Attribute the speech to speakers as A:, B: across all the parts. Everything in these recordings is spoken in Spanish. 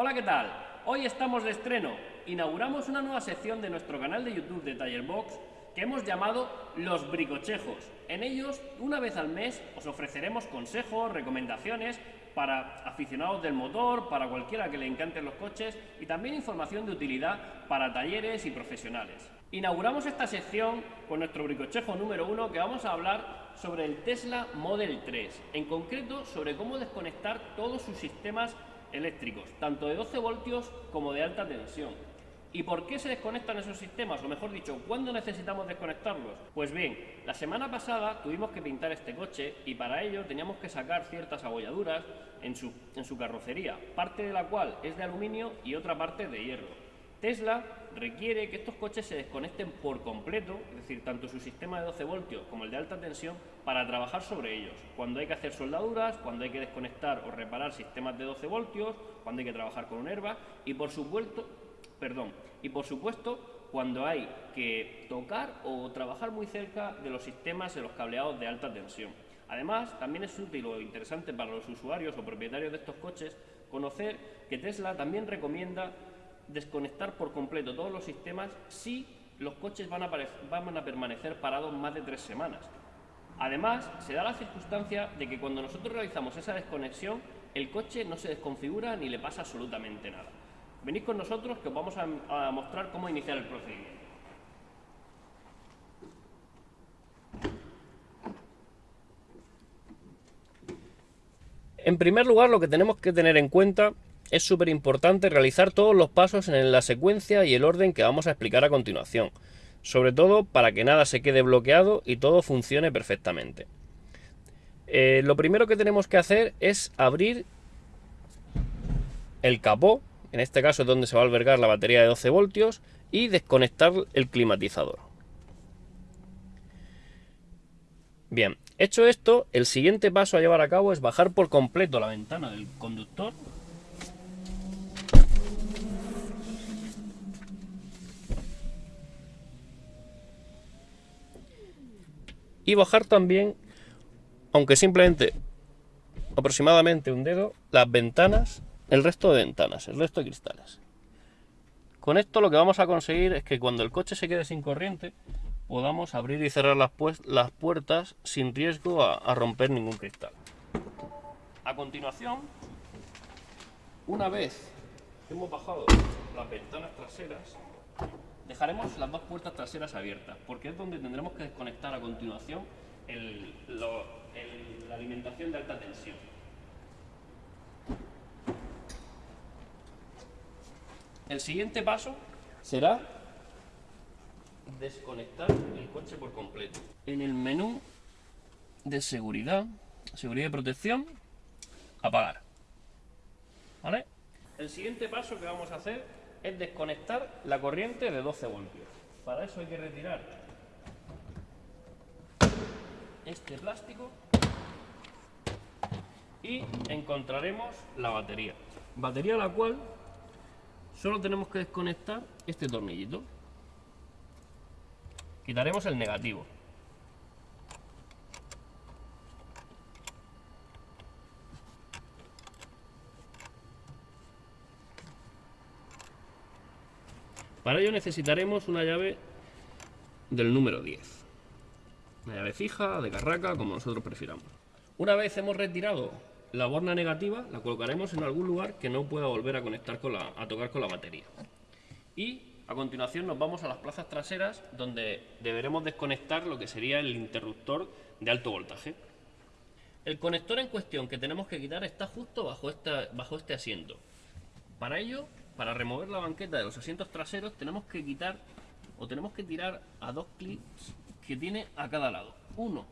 A: Hola, ¿qué tal? Hoy estamos de estreno. Inauguramos una nueva sección de nuestro canal de YouTube de Tallerbox que hemos llamado Los Bricochejos. En ellos, una vez al mes, os ofreceremos consejos, recomendaciones para aficionados del motor, para cualquiera que le encanten los coches y también información de utilidad para talleres y profesionales. Inauguramos esta sección con nuestro bricochejo número uno que vamos a hablar sobre el Tesla Model 3, en concreto sobre cómo desconectar todos sus sistemas eléctricos, tanto de 12 voltios como de alta tensión. ¿Y por qué se desconectan esos sistemas? O mejor dicho, ¿cuándo necesitamos desconectarlos? Pues bien, la semana pasada tuvimos que pintar este coche y para ello teníamos que sacar ciertas abolladuras en su, en su carrocería, parte de la cual es de aluminio y otra parte de hierro. Tesla requiere que estos coches se desconecten por completo, es decir, tanto su sistema de 12 voltios como el de alta tensión, para trabajar sobre ellos. Cuando hay que hacer soldaduras, cuando hay que desconectar o reparar sistemas de 12 voltios, cuando hay que trabajar con un herba y por supuesto, perdón, y por supuesto cuando hay que tocar o trabajar muy cerca de los sistemas de los cableados de alta tensión. Además, también es útil o interesante para los usuarios o propietarios de estos coches conocer que Tesla también recomienda desconectar por completo todos los sistemas si los coches van a, permanecer parados más de tres semanas. Además, se da la circunstancia de que cuando nosotros realizamos esa desconexión, el coche no se desconfigura ni le pasa absolutamente nada. Venid con nosotros que os vamos a, a mostrar cómo iniciar el procedimiento. En primer lugar, lo que tenemos que tener en cuenta es súper importante realizar todos los pasos en la secuencia y el orden que vamos a explicar a continuación, sobre todo para que nada se quede bloqueado y todo funcione perfectamente. Eh, lo primero que tenemos que hacer es abrir el capó, en este caso es donde se va a albergar la batería de 12 voltios, y desconectar el climatizador. Bien, hecho esto, el siguiente paso a llevar a cabo es bajar por completo la ventana del conductor y bajar también, aunque simplemente aproximadamente un dedo, las ventanas, el resto de ventanas, el resto de cristales. Con esto lo que vamos a conseguir es que cuando el coche se quede sin corriente, podamos abrir y cerrar las, las puertas sin riesgo a, a romper ningún cristal. A continuación, una vez hemos bajado las ventanas traseras, Dejaremos las dos puertas traseras abiertas, porque es donde tendremos que desconectar a continuación la alimentación de alta tensión. El siguiente paso será desconectar el coche por completo. En el menú de seguridad, seguridad y protección, apagar. ¿Vale? El siguiente paso que vamos a hacer es desconectar la corriente de 12 voltios. Para eso hay que retirar este plástico y encontraremos la batería. Batería la cual solo tenemos que desconectar este tornillito. Quitaremos el negativo. Para ello necesitaremos una llave del número 10. Una llave fija, de carraca, como nosotros prefiramos. Una vez hemos retirado la borna negativa, la colocaremos en algún lugar que no pueda volver a conectar con la, a tocar con la batería. Y a continuación nos vamos a las plazas traseras donde deberemos desconectar lo que sería el interruptor de alto voltaje. El conector en cuestión que tenemos que quitar está justo bajo, esta, bajo este asiento. Para ello para remover la banqueta de los asientos traseros tenemos que quitar o tenemos que tirar a dos clips que tiene a cada lado. Uno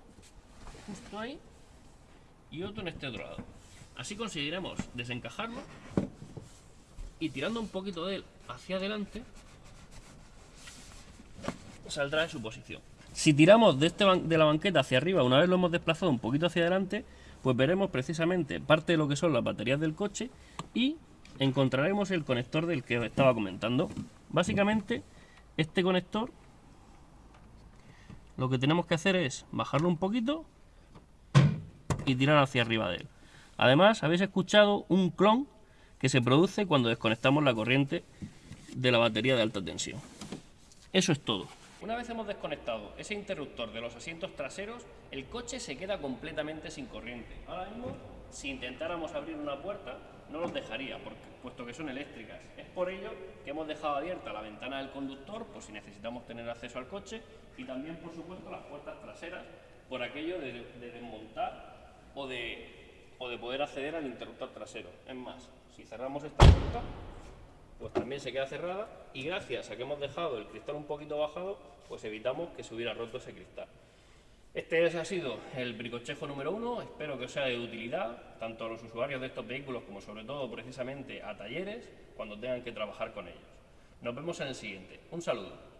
A: justo ahí y otro en este otro lado. Así conseguiremos desencajarlo y tirando un poquito de él hacia adelante saldrá de su posición. Si tiramos de, este de la banqueta hacia arriba, una vez lo hemos desplazado un poquito hacia adelante, pues veremos precisamente parte de lo que son las baterías del coche y encontraremos el conector del que estaba comentando. Básicamente, este conector lo que tenemos que hacer es bajarlo un poquito y tirar hacia arriba de él. Además, habéis escuchado un clon que se produce cuando desconectamos la corriente de la batería de alta tensión. Eso es todo. Una vez hemos desconectado ese interruptor de los asientos traseros, el coche se queda completamente sin corriente. Ahora mismo, si intentáramos abrir una puerta, no nos dejaría, porque, puesto que son eléctricas. Es por ello que hemos dejado abierta la ventana del conductor, por si necesitamos tener acceso al coche, y también, por supuesto, las puertas traseras, por aquello de, desmontar o de, o de poder acceder al interruptor trasero. Es más, si cerramos esta puerta, pues también se queda cerrada y gracias a que hemos dejado el cristal un poquito bajado, pues evitamos que se hubiera roto ese cristal. Este ha sido el bricochejo número uno, espero que os sea de utilidad, tanto a los usuarios de estos vehículos como sobre todo precisamente a talleres cuando tengan que trabajar con ellos. Nos vemos en el siguiente. Un saludo.